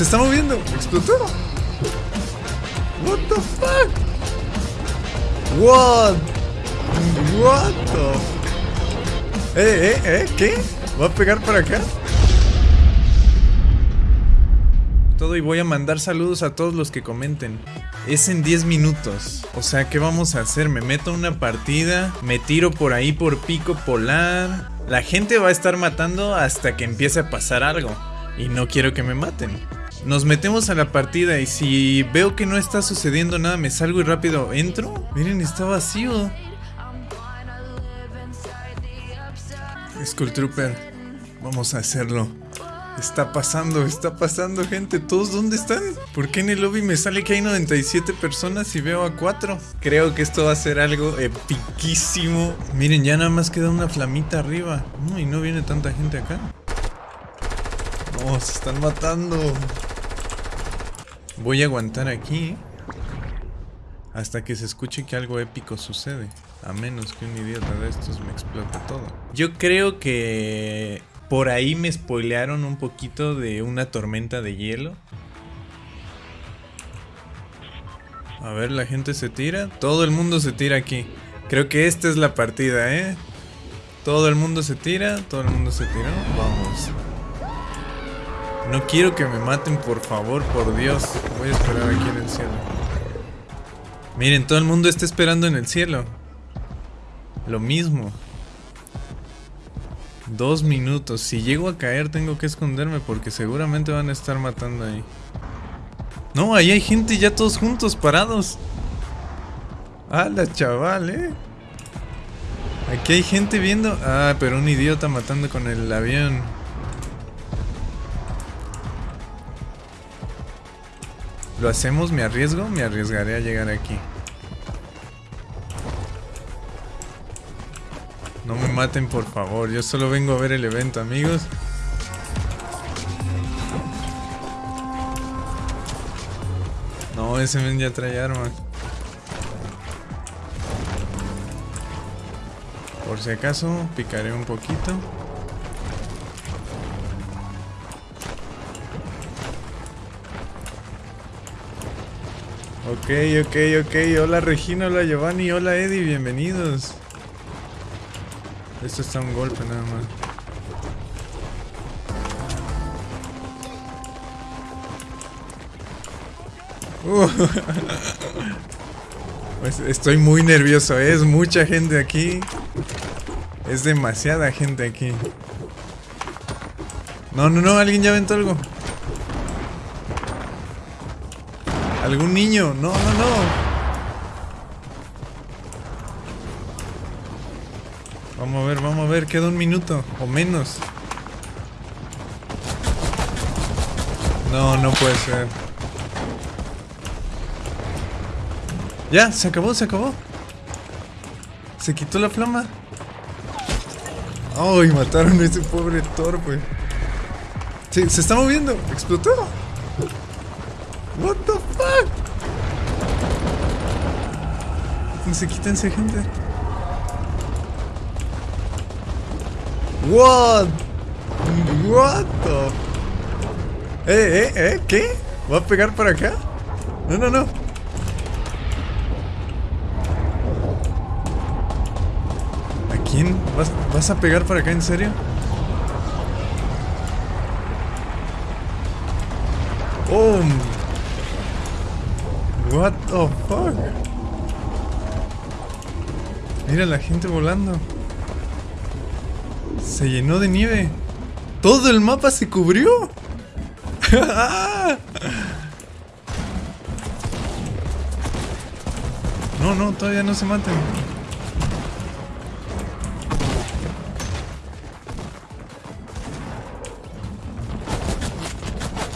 Se está moviendo. Explotó. What the fuck? What? What the? Eh, eh, eh, ¿qué? ¿Va a pegar para acá? Todo y voy a mandar saludos a todos los que comenten. Es en 10 minutos. O sea, ¿qué vamos a hacer? Me meto a una partida, me tiro por ahí por pico polar. La gente va a estar matando hasta que empiece a pasar algo. Y no quiero que me maten. Nos metemos a la partida y si veo que no está sucediendo nada, me salgo y rápido entro. Miren, está vacío. Skull Trooper, vamos a hacerlo. Está pasando, está pasando, gente. ¿Todos dónde están? ¿Por qué en el lobby me sale que hay 97 personas y veo a 4? Creo que esto va a ser algo epiquísimo. Miren, ya nada más queda una flamita arriba. No, y no viene tanta gente acá. No, se están matando. Voy a aguantar aquí. Hasta que se escuche que algo épico sucede. A menos que un idiota de estos me explote todo. Yo creo que por ahí me spoilearon un poquito de una tormenta de hielo. A ver, la gente se tira. Todo el mundo se tira aquí. Creo que esta es la partida, ¿eh? Todo el mundo se tira, todo el mundo se tira. Vamos. No quiero que me maten, por favor, por Dios. Voy a esperar aquí en el cielo. Miren, todo el mundo está esperando en el cielo. Lo mismo. Dos minutos. Si llego a caer tengo que esconderme porque seguramente van a estar matando ahí. No, ahí hay gente ya todos juntos, parados. ¡Hala, chaval, eh! Aquí hay gente viendo... Ah, pero un idiota matando con el avión. ¿Lo hacemos? ¿Me arriesgo? Me arriesgaré a llegar aquí. No me maten, por favor. Yo solo vengo a ver el evento, amigos. No, ese men ya trae armas. Por si acaso, picaré un poquito. Ok, ok, ok. Hola Regina, hola Giovanni, hola Eddie, bienvenidos. Esto está un golpe nada más. Uh. Estoy muy nervioso, ¿eh? es mucha gente aquí. Es demasiada gente aquí. No, no, no, alguien ya aventó algo. ¿Algún niño? No, no, no. Vamos a ver, vamos a ver, queda un minuto o menos. No, no puede ser. Ya, se acabó, se acabó. Se quitó la flama. Ay, mataron a ese pobre torpe. Sí, se está moviendo. Explotó. What the fuck? Quítense, quítense, gente. What? What the? Eh, eh, eh, ¿qué? ¿Va a pegar para acá? No, no, no. ¿A quién? ¿Vas, ¿Vas a pegar para acá en serio? Oh, What the fuck? Mira la gente volando. Se llenó de nieve. Todo el mapa se cubrió. no, no, todavía no se maten.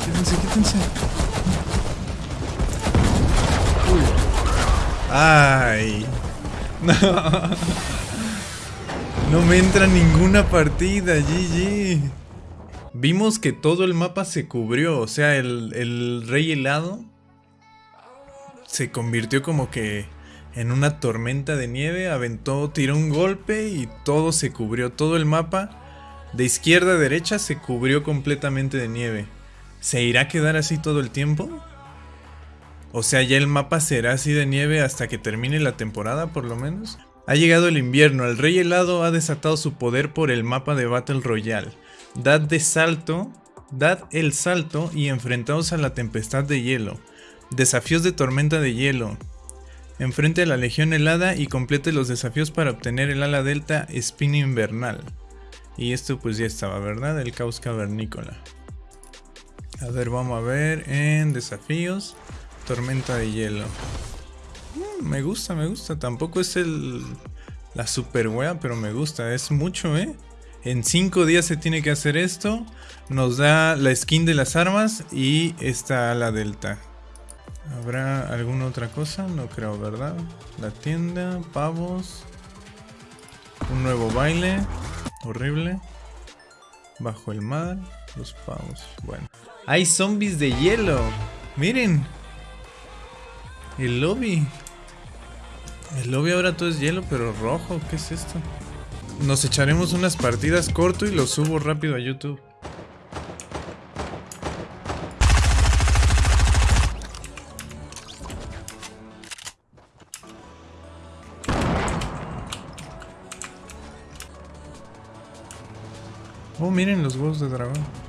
Quítense, quítense. Ay. No. No me entra ninguna partida, GG. Vimos que todo el mapa se cubrió, o sea, el, el rey helado se convirtió como que en una tormenta de nieve, aventó, tiró un golpe y todo se cubrió, todo el mapa de izquierda a derecha se cubrió completamente de nieve. ¿Se irá a quedar así todo el tiempo? O sea, ya el mapa será así de nieve hasta que termine la temporada, por lo menos. Ha llegado el invierno, el rey helado ha desatado su poder por el mapa de Battle Royale. Dad de salto, dad el salto y enfrentaos a la tempestad de hielo. Desafíos de tormenta de hielo. Enfrente a la legión helada y complete los desafíos para obtener el ala delta spin invernal. Y esto pues ya estaba, ¿verdad? El caos cavernícola. A ver, vamos a ver en desafíos. Tormenta de hielo. Mm, me gusta, me gusta. Tampoco es el la super wea, pero me gusta. Es mucho, ¿eh? En 5 días se tiene que hacer esto. Nos da la skin de las armas y esta la delta. ¿Habrá alguna otra cosa? No creo, ¿verdad? La tienda, pavos. Un nuevo baile. Horrible. Bajo el mar. Los pavos. Bueno. Hay zombies de hielo. Miren. El lobby. El lobby ahora todo es hielo, pero rojo. ¿Qué es esto? Nos echaremos unas partidas corto y lo subo rápido a YouTube. Oh, miren los huevos de dragón.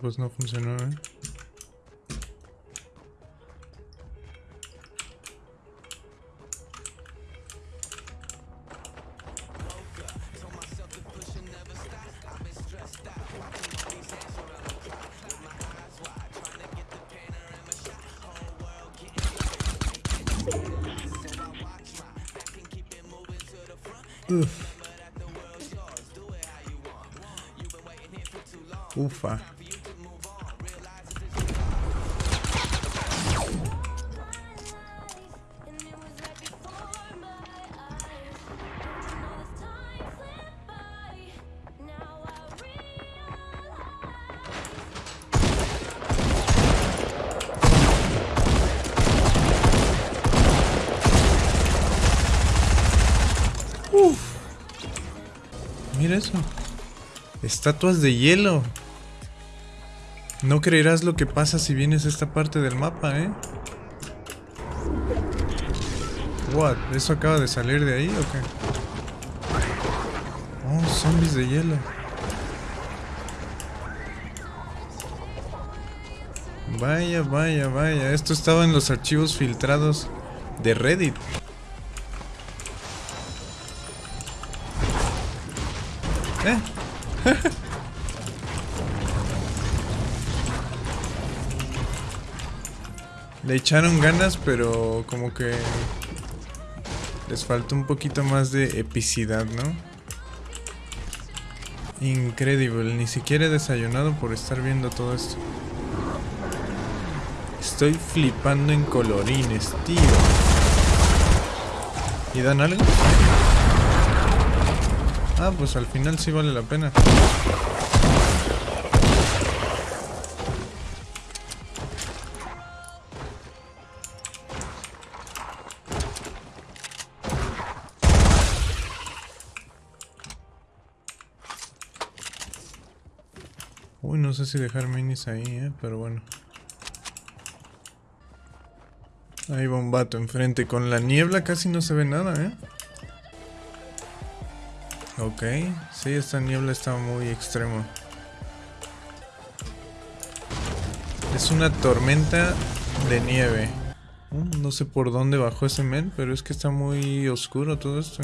Mm, no, pues no funcionó, ¿eh? Uf. Ufa. Eso. Estatuas de hielo. No creerás lo que pasa si vienes a esta parte del mapa, ¿eh? What? ¿Eso acaba de salir de ahí o qué? Oh, zombies de hielo. Vaya, vaya, vaya. Esto estaba en los archivos filtrados de Reddit. ¿Eh? Le echaron ganas, pero como que les falta un poquito más de epicidad, ¿no? Increíble, ni siquiera he desayunado por estar viendo todo esto. Estoy flipando en colorines, tío. ¿Y dan algo? Ah, pues al final sí vale la pena. Uy, no sé si dejar minis ahí, eh, pero bueno. Ahí va un vato enfrente. Con la niebla casi no se ve nada, eh. Ok, sí, esta niebla está muy extremo. Es una tormenta de nieve. Mm, no sé por dónde bajó ese men, pero es que está muy oscuro todo esto.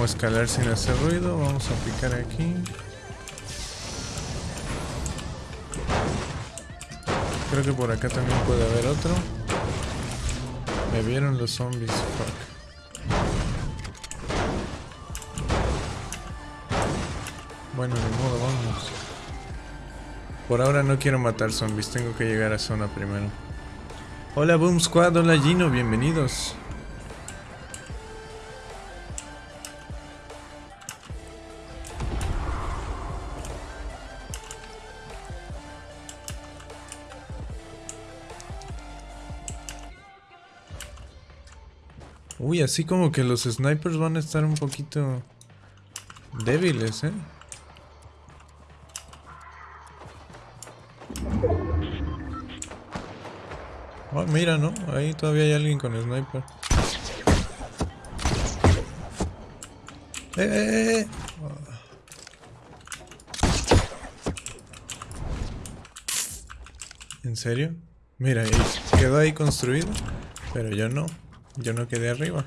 cómo escalar sin hacer ruido. Vamos a aplicar aquí. Creo que por acá también puede haber otro. Me vieron los zombies. Fuck. Bueno, de modo, vamos. Por ahora no quiero matar zombies, tengo que llegar a zona primero. Hola Boom Squad, hola Gino, bienvenidos. Uy, así como que los snipers van a estar un poquito débiles, ¿eh? Oh, mira, ¿no? Ahí todavía hay alguien con sniper. ¡Eh, eh, eh! ¿En serio? Mira, quedó ahí construido, pero yo no. Yo no quedé arriba.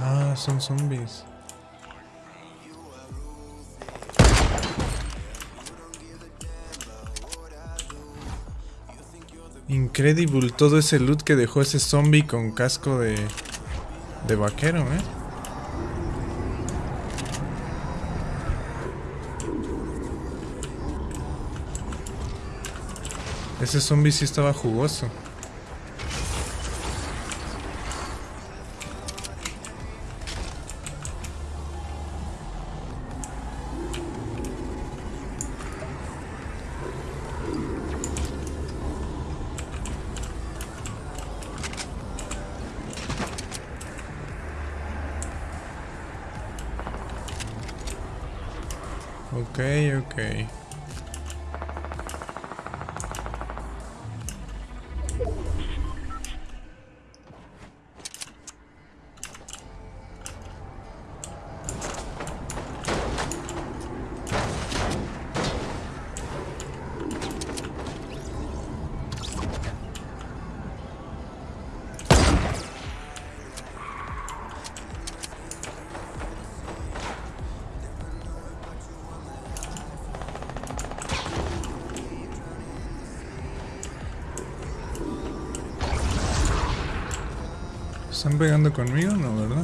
Ah, son zombies. Incredible todo ese loot que dejó ese zombie con casco de, de vaquero, ¿eh? Ese zombie sí estaba jugoso. Ok. ¿Están pegando conmigo? No, ¿verdad?